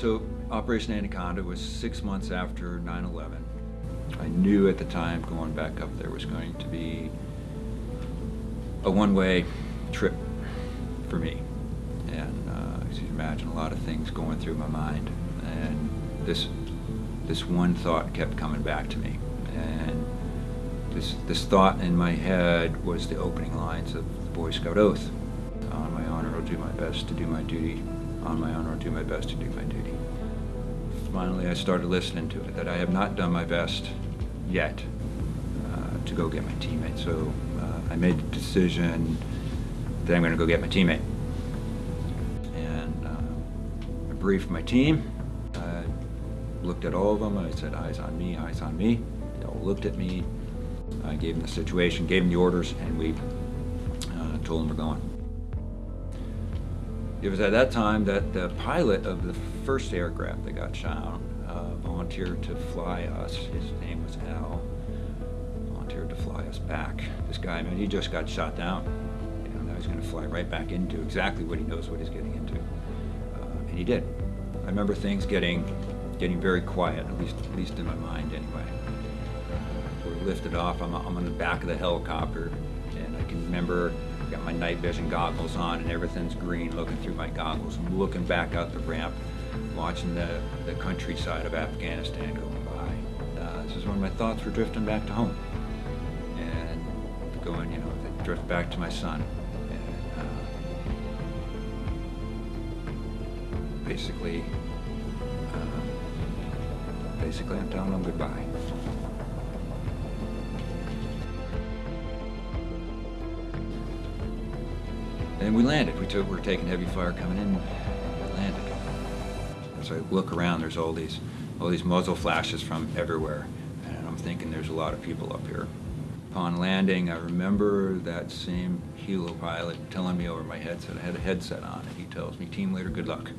So Operation Anaconda was six months after 9-11. I knew at the time going back up there was going to be a one-way trip for me. And uh, as you can imagine, a lot of things going through my mind. And this, this one thought kept coming back to me. And this, this thought in my head was the opening lines of the Boy Scout Oath. On my honor, I'll do my best to do my duty. On my honor, I'll do my best to do my duty. Finally, I started listening to it, that I have not done my best yet uh, to go get my teammate. So uh, I made the decision that I'm going to go get my teammate. And uh, I briefed my team. I looked at all of them. I said, eyes on me, eyes on me. They all looked at me. I gave them the situation, gave them the orders, and we uh, told them we're going. It was at that time that the pilot of the first aircraft that got shot uh, volunteered to fly us. His name was Al. Volunteered to fly us back. This guy, I mean, he just got shot down. You know, now he's going to fly right back into exactly what he knows what he's getting into, uh, and he did. I remember things getting getting very quiet, at least at least in my mind anyway. We're lifted off. I'm, I'm on the back of the helicopter, and I can remember got my night vision goggles on and everything's green looking through my goggles. I'm looking back out the ramp, watching the, the countryside of Afghanistan going by. Uh, this is when my thoughts were drifting back to home. And going, you know, they drift back to my son. Uh, basically, uh, basically I'm telling them goodbye. And we landed. We took, we were taking heavy fire coming in. We landed. As I look around, there's all these, all these muzzle flashes from everywhere, and I'm thinking there's a lot of people up here. Upon landing, I remember that same helo pilot telling me over my headset. I had a headset on, and he tells me, "Team leader, good luck."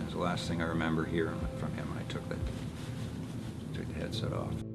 That's the last thing I remember hearing from him. I took the, took the headset off.